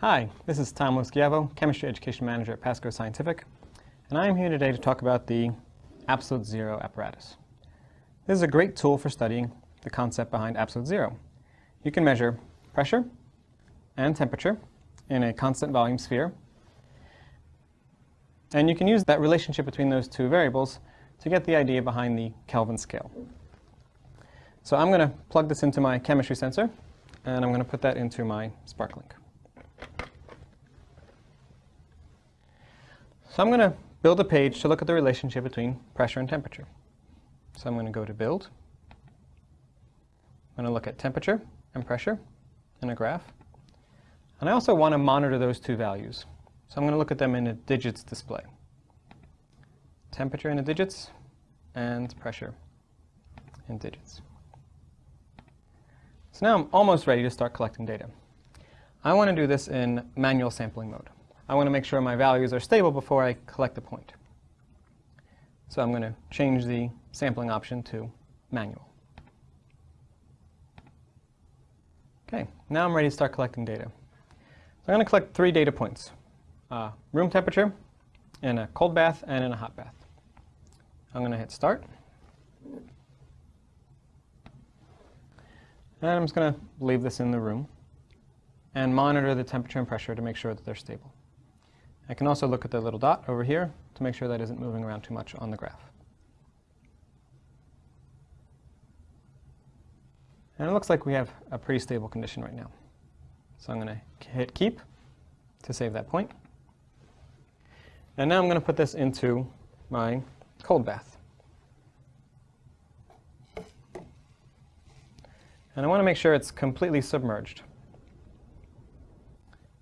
Hi, this is Tom Loschiavo, Chemistry Education Manager at Pasco Scientific, and I am here today to talk about the absolute zero apparatus. This is a great tool for studying the concept behind absolute zero. You can measure pressure and temperature in a constant volume sphere, and you can use that relationship between those two variables to get the idea behind the Kelvin scale. So I'm going to plug this into my chemistry sensor, and I'm going to put that into my SparkLink. So I'm going to build a page to look at the relationship between pressure and temperature. So I'm going to go to Build. I'm going to look at temperature and pressure in a graph. And I also want to monitor those two values. So I'm going to look at them in a digits display. Temperature in the digits and pressure in digits. So now I'm almost ready to start collecting data. I want to do this in manual sampling mode. I want to make sure my values are stable before I collect the point. So I'm going to change the sampling option to manual. Okay, now I'm ready to start collecting data. So I'm going to collect three data points. Uh, room temperature, in a cold bath, and in a hot bath. I'm going to hit start. And I'm just going to leave this in the room and monitor the temperature and pressure to make sure that they're stable. I can also look at the little dot over here to make sure that isn't moving around too much on the graph. And it looks like we have a pretty stable condition right now. So I'm going to hit keep to save that point. And now I'm going to put this into my cold bath. And I want to make sure it's completely submerged.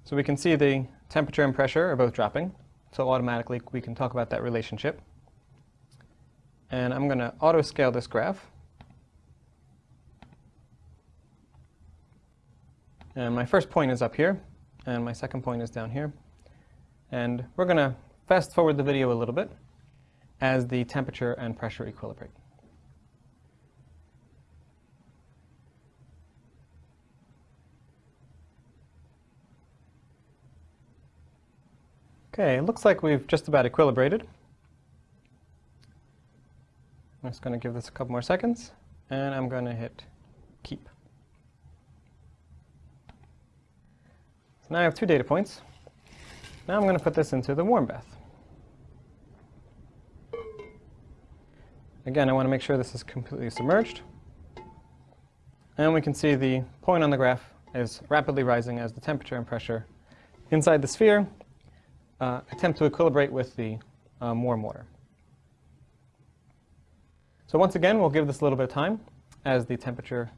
So we can see the temperature and pressure are both dropping. So automatically we can talk about that relationship. And I'm going to auto scale this graph. And my first point is up here, and my second point is down here. And we're going to fast forward the video a little bit as the temperature and pressure equilibrate. Okay, it looks like we've just about equilibrated. I'm just going to give this a couple more seconds, and I'm going to hit keep. So now I have two data points. Now I'm going to put this into the warm bath. Again, I want to make sure this is completely submerged. And we can see the point on the graph is rapidly rising as the temperature and pressure inside the sphere uh, attempt to equilibrate with the um, warm water. So once again, we'll give this a little bit of time as the temperature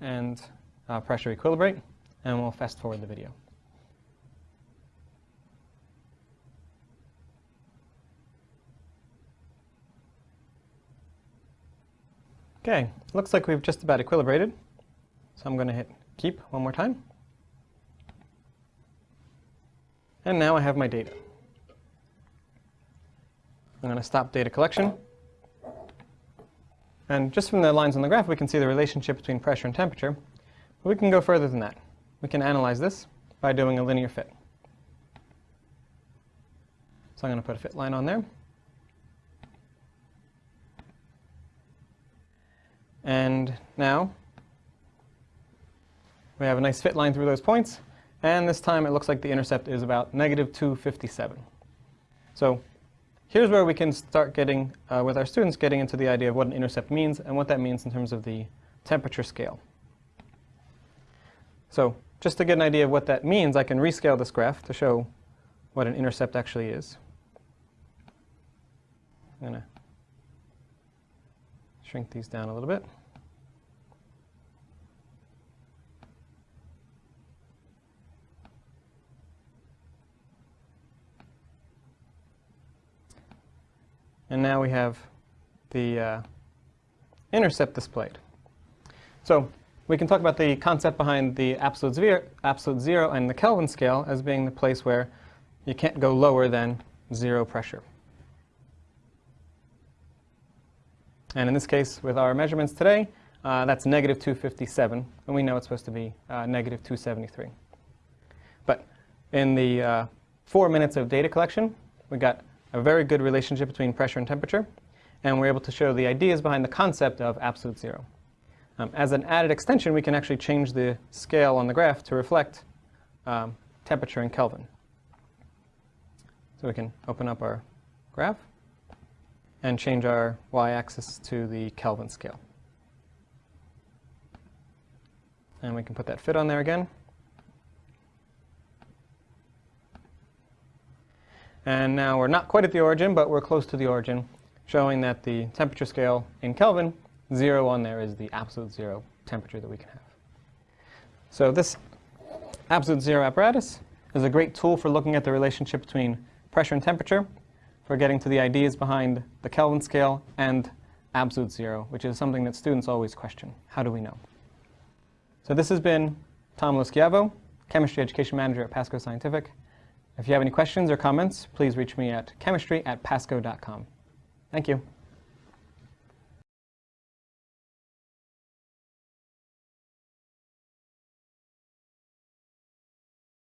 and uh, pressure equilibrate, and we'll fast forward the video. Okay, looks like we've just about equilibrated. So I'm going to hit keep one more time. And now I have my data. I'm going to stop data collection. And just from the lines on the graph, we can see the relationship between pressure and temperature. But we can go further than that. We can analyze this by doing a linear fit. So I'm going to put a fit line on there. And now we have a nice fit line through those points. And this time it looks like the intercept is about negative 257. So here's where we can start getting, uh, with our students, getting into the idea of what an intercept means and what that means in terms of the temperature scale. So just to get an idea of what that means, I can rescale this graph to show what an intercept actually is. I'm going to shrink these down a little bit. And now we have the uh, intercept displayed. So we can talk about the concept behind the absolute zero, absolute zero and the Kelvin scale as being the place where you can't go lower than zero pressure. And in this case, with our measurements today, uh, that's negative 257, and we know it's supposed to be uh, negative 273. But In the uh, four minutes of data collection, we got a very good relationship between pressure and temperature, and we're able to show the ideas behind the concept of absolute zero. Um, as an added extension, we can actually change the scale on the graph to reflect um, temperature in Kelvin. So we can open up our graph and change our y-axis to the Kelvin scale. And we can put that fit on there again. And now we're not quite at the origin, but we're close to the origin, showing that the temperature scale in Kelvin, zero on there is the absolute zero temperature that we can have. So this absolute zero apparatus is a great tool for looking at the relationship between pressure and temperature, for getting to the ideas behind the Kelvin scale and absolute zero, which is something that students always question. How do we know? So this has been Tom Loschiavo, Chemistry Education Manager at Pasco Scientific. If you have any questions or comments, please reach me at chemistry at pasco.com. Thank you.